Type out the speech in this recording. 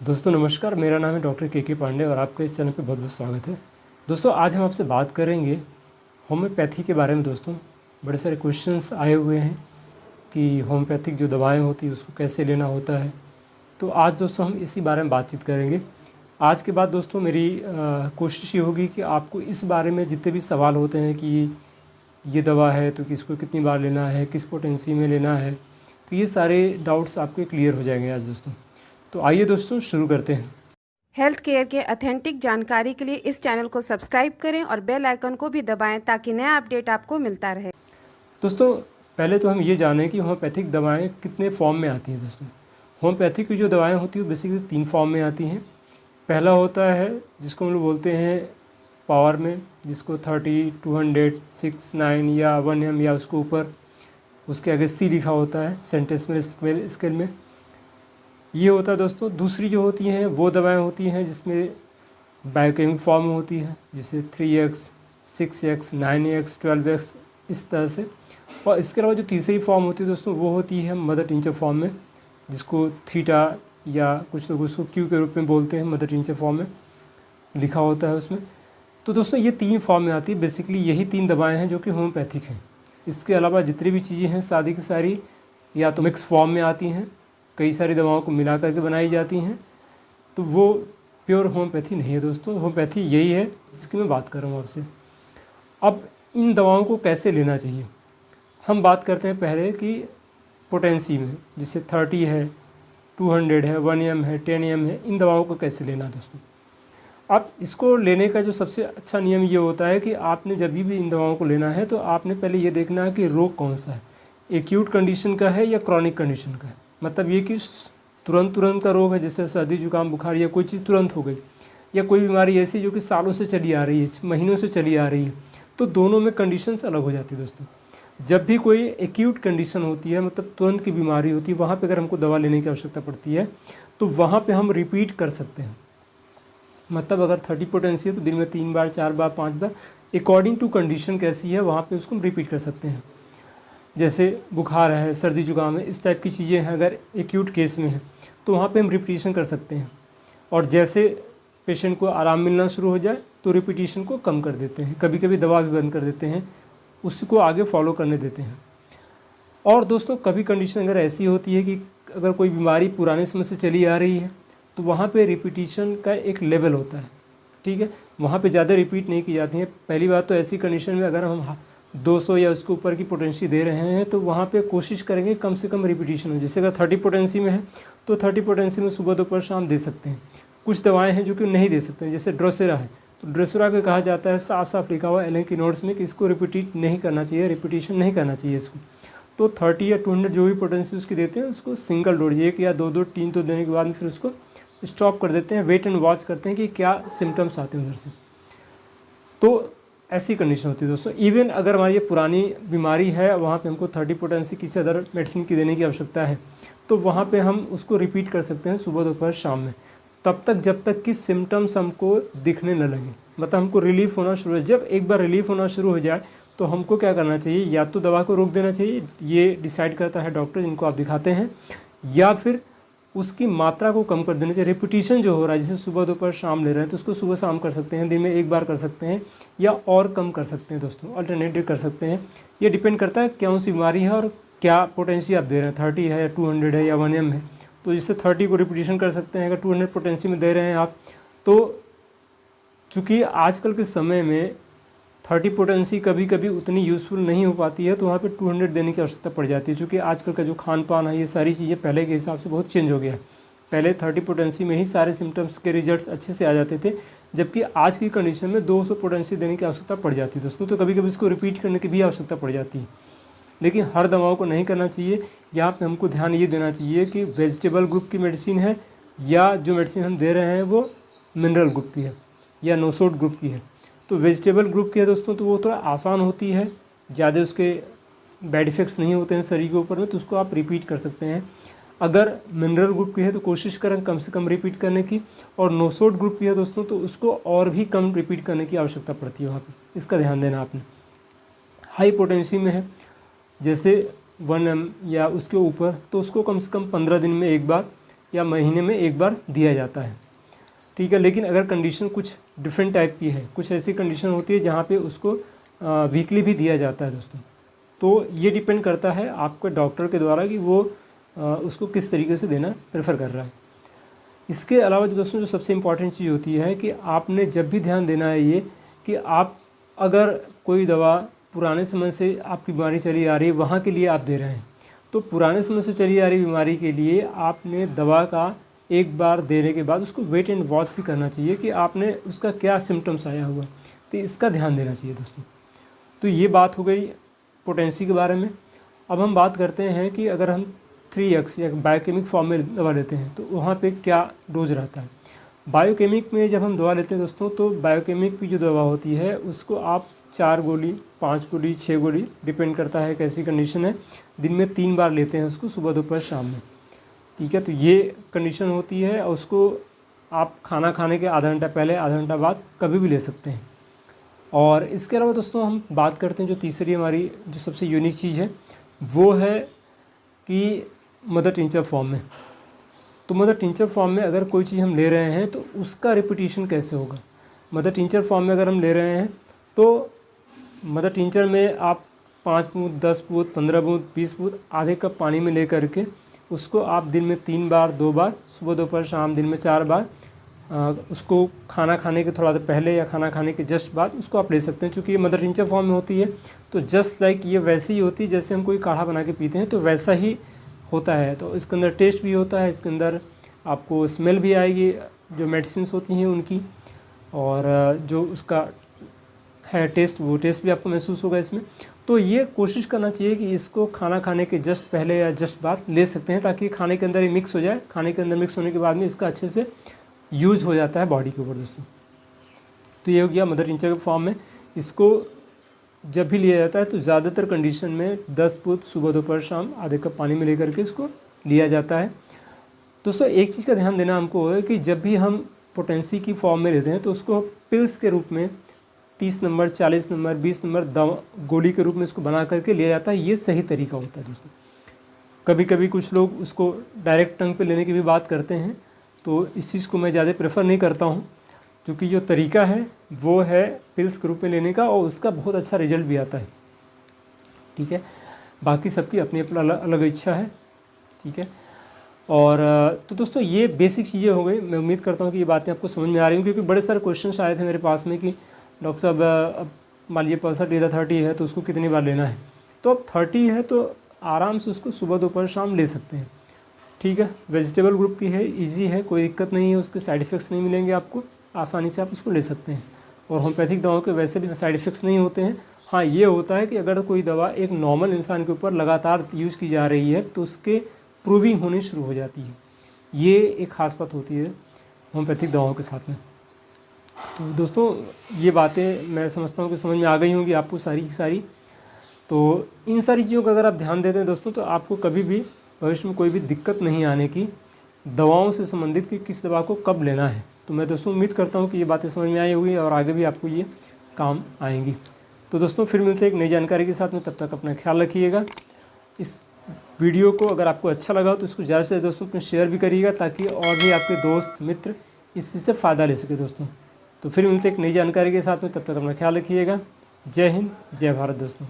दोस्तों, नमस्कार। मेरा नाम है डॉक्टर के के पांडे और आपका इस चैनल पे बहुत बहुत स्वागत है। दोस्तों, आज हम आपसे बात करेंगे होम्योपैथी के बारे में। दोस्तों, बड़े सारे क्वेश्चंस आए हुए हैं कि होम्योपैथिक जो दवाएँ होती है, उसको कैसे लेना होता है। तो आज दोस्तों, हम इसी बारे में बातचीत करेंगे। आज के बाद दोस्तों, मेरी कोशिश ये होगी कि आपको इस बारे में जितने भी सवाल होते हैं कि ये दवा है तो किसको कितनी बार लेना है, किस पोटेंसी में लेना है तो ये सारे डाउट्स आपके क्लियर हो जाएँगे आज दोस्तों। तो आइए दोस्तों शुरू करते हैं। हेल्थ केयर के अथेंटिक जानकारी के लिए इस चैनल को सब्सक्राइब करें और बेल आइकन को भी दबाएँ ताकि नया अपडेट आपको मिलता रहे। दोस्तों पहले तो हम ये जानें कि होम्योपैथिक दवाएँ कितने फॉर्म में आती हैं दोस्तों। होम्योपैथिक की जो दवाएँ होती हैं बेसिकली तीन फॉर्म में आती हैं। पहला होता है जिसको हम लोग बोलते हैं पावर में जिसको thirty two hundred six nine या वन एम या उसके ऊपर। उसके आगे सी लिखा होता है सेंटेंस में स्केल में। ये होता है दोस्तों, दूसरी जो होती हैं, वो दवाएँ होती हैं जिसमें बायोकेमिक फॉर्म होती है, जैसे three X six X nine X twelve X इस तरह से। और इसके अलावा जो तीसरी फॉर्म होती है दोस्तों, वो होती है मदर टिंचर फॉर्म में, जिसको थीटा या कुछ लोग उसको क्यू के रूप में बोलते हैं मदर टिंचर फॉर्म में लिखा होता है उसमें। तो दोस्तों, ये तीन फॉर्म में आती है। बेसिकली यही तीन दवाएँ हैं जो कि होम्योपैथिक हैं। इसके अलावा जितनी भी चीज़ें हैं सारी की सारी या तो मिक्स फॉर्म में आती हैं कई सारी दवाओं को मिला करके बनाई जाती हैं। तो वो प्योर होम्योपैथी नहीं है दोस्तों, होम्योपैथी यही है, जिसकी मैं बात कर रहा हूँ आपसे। अब इन दवाओं को कैसे लेना चाहिए? हम बात करते हैं पहले कि पोटेंसी में, जैसे थर्टी है, टू हंड्रेड है, वन एम है, टेन एम है, इन दवाओं को कैसे लेना दोस्तों? अब इसको लेने का जो सबसे अच्छा नियम ये होता है कि आपने जब भी इन दवाओं को लेना है तो आपने पहले ये देखना है कि रोग कौन सा है। एक्यूट कंडीशन का है या क्रॉनिक कंडीशन का है। मतलब ये कि तुरंत तुरंत का रोग है, जैसे सर्दी, जुकाम, बुखार, या कोई चीज़ तुरंत हो गई, या कोई बीमारी ऐसी जो कि सालों से चली आ रही है महीनों से चली आ रही है तो दोनों में कंडीशंस अलग हो जाती है दोस्तों। जब भी कोई एक्यूट कंडीशन होती है मतलब तुरंत की बीमारी होती है, वहाँ पे अगर हमको दवा लेने की आवश्यकता पड़ती है तो वहाँ पे हम रिपीट कर सकते हैं। मतलब अगर थर्टी पोटेंसी है तो दिन में तीन बार, चार बार, पाँच बार अकॉर्डिंग टू कंडीशन कैसी है, वहाँ पे उसको हम रिपीट कर सकते हैं। जैसे बुखार है, सर्दी जुकाम है, इस टाइप की चीज़ें हैं अगर एक्यूट केस में है तो वहाँ पे हम रिपीटिशन कर सकते हैं। और जैसे पेशेंट को आराम मिलना शुरू हो जाए तो रिपीटिशन को कम कर देते हैं। कभी कभी दवा भी बंद कर देते हैं, उसको आगे फॉलो करने देते हैं। और दोस्तों, कभी कंडीशन अगर ऐसी होती है कि अगर कोई बीमारी पुराने समय से चली आ रही है तो वहाँ पे रिपीटिशन का एक लेवल होता है, ठीक है? वहाँ पे ज़्यादा रिपीट नहीं की जाती है। पहली बात तो ऐसी कंडीशन में अगर हम 200 या उसके ऊपर की पोटेंसी दे रहे हैं तो वहाँ पे कोशिश करेंगे कम से कम रिपीटिशन हो। जैसे अगर 30 पोटेंसी में है तो 30 पोटेंसी में सुबह दोपहर शाम दे सकते हैं। कुछ दवाएँ हैं जो कि नहीं दे सकते हैं, जैसे ड्रोसेरा है। तो ड्रोसेरा को कहा जाता है साफ़ साफ़ लिखा हुआ एल की नोट्स में कि इसको रिपीट नहीं करना चाहिए रिपीटिशन नहीं करना चाहिए इसको। तो थर्टी या टू हंड्रेड जो भी पोटेंसी उसकी देते हैं, उसको सिंगल डोज एक या दो दो तीन तो देने के बाद फिर उसको स्टॉप कर देते हैं वेट एंड वॉच करते हैं कि क्या सिम्टम्स आते हैं उधर से। तो ऐसी कंडीशन होती है दोस्तों। इवन अगर हमारी पुरानी बीमारी है, वहाँ पे हमको थर्टी पोटेंसी किसी अदर मेडिसिन की देने की आवश्यकता है तो वहाँ पे हम उसको रिपीट कर सकते हैं सुबह, दोपहर, शाम में। तब तक, जब तक कि सिम्टम्स हमको दिखने न लगे। मतलब हमको रिलीफ होना शुरू हो जब एक बार रिलीफ होना शुरू हो जाए तो हमको क्या करना चाहिए? या तो दवा को रोक देना चाहिए। ये डिसाइड करता है डॉक्टर जिनको आप दिखाते हैं। या फिर उसकी मात्रा को कम कर देना चाहिए रिपीटिशन जो हो रहा है, जैसे सुबह दोपहर शाम ले रहे हैं तो उसको सुबह शाम कर सकते हैं, दिन में एक बार कर सकते हैं, या और कम कर सकते हैं दोस्तों अल्टरनेटिव कर सकते हैं। ये डिपेंड करता है कौन सी बीमारी है और क्या पोटेंसी आप दे रहे हैं। थर्टी है या टू हंड्रेड है, या वन एम है। तो जिससे थर्टी को रिपीटिशन कर सकते हैं, अगर टू हंड्रेड में दे रहे हैं आप तो चूँकि आजकल के समय में थर्टी पोटेंसी कभी कभी उतनी यूज़फुल नहीं हो पाती है तो वहाँ पे टू हंड्रेड देने की आवश्यकता पड़ जाती है क्योंकि आजकल का जो खान पान है, ये सारी चीज़ें पहले के हिसाब से बहुत चेंज हो गया है। पहले थर्टी पोटेंसी में ही सारे सिम्टम्स के रिजल्ट्स अच्छे से आ जाते थे, जबकि आज की कंडीशन में दो सौ पोटेंसी देने की आवश्यकता पड़ जाती है। दोस्तों तो कभी कभी इसको रिपीट करने की भी आवश्यकता पड़ जाती है। लेकिन हर दवाओं को नहीं करना चाहिए। यहाँ पर हमको ध्यान ये देना चाहिए कि वेजिटेबल ग्रुप की मेडिसिन है, या जो मेडिसिन हम दे रहे हैं वो मिनरल ग्रुप की है, या नोसोड ग्रुप की है। तो वेजिटेबल ग्रुप की है दोस्तों तो वो थोड़ा आसान होती है। ज़्यादा उसके बैड इफ़ेक्ट्स नहीं होते हैं शरीर के ऊपर में तो उसको आप रिपीट कर सकते हैं। अगर मिनरल ग्रुप की है तो कोशिश करें कम से कम रिपीट करने की। और नोसोड ग्रुप की है दोस्तों तो उसको और भी कम रिपीट करने की आवश्यकता पड़ती है वहाँ पर इसका ध्यान देना आपने। हाई पोटेंसी में है, जैसे वन एम या उसके ऊपर तो उसको कम से कम पंद्रह दिन में एक बार या महीने में एक बार दिया जाता है। ठीक है लेकिन अगर कंडीशन कुछ डिफरेंट टाइप की है कुछ ऐसी कंडीशन होती है जहाँ पे उसको वीकली भी दिया जाता है दोस्तों। तो ये डिपेंड करता है आपके डॉक्टर के द्वारा कि वो आ, उसको किस तरीके से देना प्रेफर कर रहा है। इसके अलावा दोस्तों जो सबसे इंपॉर्टेंट चीज़ होती है कि आपने जब भी ध्यान देना है ये कि आप अगर कोई दवा पुराने समय से आपकी बीमारी चली आ रही है वहाँ के लिए आप दे रहे हैं। तो पुराने समय से चली आ रही बीमारी के लिए आपने दवा का एक बार देने के बाद उसको वेट एंड वॉच भी करना चाहिए कि आपने उसका क्या सिम्टम्स आया हुआ। तो इसका ध्यान देना चाहिए दोस्तों। तो ये बात हो गई पोटेंसी के बारे में। अब हम बात करते हैं कि अगर हम थ्री एक्स या बायोकेमिक फॉर्म में दवा लेते हैं तो वहाँ पे क्या डोज रहता है। बायोकेमिक में जब हम दवा लेते हैं दोस्तों तो बायोकेमिक की जो दवा होती है, उसको आप चार गोली, पाँच गोली छः गोली डिपेंड करता है कैसी कंडीशन है। दिन में तीन बार लेते हैं उसको सुबह, दोपहर, शाम में। ठीक है तो ये कंडीशन होती है और उसको आप खाना खाने के आधा घंटा पहले, आधा घंटा बाद कभी भी ले सकते हैं। और इसके अलावा दोस्तों, हम बात करते हैं जो तीसरी हमारी, जो सबसे यूनिक चीज़ है, वो है कि मदर टिंचर फॉर्म में। तो मदर टिंचर फॉर्म में अगर कोई चीज़ हम ले रहे हैं तो उसका रिपीटिशन कैसे होगा? मदर टिंचर फॉर्म में अगर हम ले रहे हैं तो मदर टिंचर में आप पाँच बूँद, दस बूँद, पंद्रह बूँद, बीस बूँद आधे कप पानी में ले करके उसको आप दिन में तीन बार, दो बार, सुबह, दोपहर, शाम, दिन में चार बार उसको खाना खाने के थोड़ा देर पहले या खाना खाने के जस्ट बाद उसको आप ले सकते हैं क्योंकि ये मदर टिंचर फॉर्म में होती है। तो जस्ट लाइक ये वैसी ही होती है, जैसे हम कोई काढ़ा बना के पीते हैं तो वैसा ही होता है। तो इसके अंदर टेस्ट भी होता है, इसके अंदर आपको स्मेल भी आएगी, जो मेडिसिन होती हैं उनकी, और जो उसका है टेस्ट, वो टेस्ट भी आपको महसूस होगा इसमें। तो ये कोशिश करना चाहिए कि इसको खाना खाने के जस्ट पहले या जस्ट बाद ले सकते हैं ताकि खाने के अंदर ही मिक्स हो जाए। खाने के अंदर मिक्स होने के बाद में इसका अच्छे से यूज़ हो जाता है बॉडी के ऊपर दोस्तों। तो ये हो गया मदर टिंचर के फॉर्म में। इसको जब भी लिया जाता है तो ज़्यादातर कंडीशन में दस पुत सुबह दोपहर शाम आधे कप पानी में लेकर के इसको लिया जाता है। दोस्तों, एक चीज़ का ध्यान देना हमको है कि जब भी हम पोटेंसी की फॉर्म में लेते हैं तो उसको पिल्स के रूप में तीस नंबर, चालीस नंबर, बीस नंबर दवा गोली के रूप में इसको बना करके लिया जाता है, ये सही तरीका होता है दोस्तों। कभी कभी कुछ लोग उसको डायरेक्ट टंग पे लेने की भी बात करते हैं तो इस चीज़ को मैं ज़्यादा प्रेफर नहीं करता हूँ, क्योंकि जो तरीका है, वो है पिल्स के रूप में लेने का और उसका बहुत अच्छा रिज़ल्ट भी आता है। ठीक है? बाकी सबकी अपनी अपनी अलग अलग इच्छा है, ठीक है? और तो दोस्तों ये बेसिक चीज़ें हो गई। मैं उम्मीद करता हूँ कि ये बातें आपको समझ में आ रही हूँ क्योंकि बड़े सारे क्वेश्चन आए थे मेरे पास में कि डॉक्टर साहब अब मान लीजिए परसेंट इधर थर्टी है तो उसको कितनी बार लेना है? तो अब थर्टी है तो आराम से उसको सुबह दोपहर शाम ले सकते हैं। ठीक है? वेजिटेबल ग्रुप की है इजी है, कोई दिक्कत नहीं है, उसके साइड इफ़ेक्ट्स नहीं मिलेंगे आपको। आसानी से आप उसको ले सकते हैं। और होम्योपैथिक दवाओं के वैसे भी साइड इफ़ेक्ट्स नहीं होते हैं। हाँ ये होता है कि अगर कोई दवा एक नॉर्मल इंसान के ऊपर लगातार यूज़ की जा रही है तो उसके प्रूविंग होनी शुरू हो जाती है। ये एक ख़ास बात होती है होम्योपैथिक दवाओं के साथ में। तो दोस्तों, ये बातें मैं समझता हूँ कि समझ में आ गई होंगी आपको सारी की सारी। तो इन सारी चीज़ों का अगर आप ध्यान देते हैं दोस्तों तो आपको कभी भी भविष्य में कोई भी दिक्कत नहीं आने की, दवाओं से संबंधित कि किस दवा को कब लेना है। तो मैं दोस्तों उम्मीद करता हूँ कि ये बातें समझ में आई होगी और आगे भी आपको ये काम आएँगी। तो दोस्तों, फिर मिलते हैं एक नई जानकारी के साथ में। तब तक अपना ख्याल रखिएगा। इस वीडियो को अगर आपको अच्छा लगा तो इसको ज़्यादा से ज़्यादा दोस्तों अपने शेयर भी करिएगा ताकि और भी आपके दोस्त, मित्र इस चीज़ से फ़ायदा ले सके दोस्तों। तो फिर मिलते एक नई जानकारी के साथ में। तब तक अपना ख्याल रखिएगा। जय हिंद, जय भारत दोस्तों।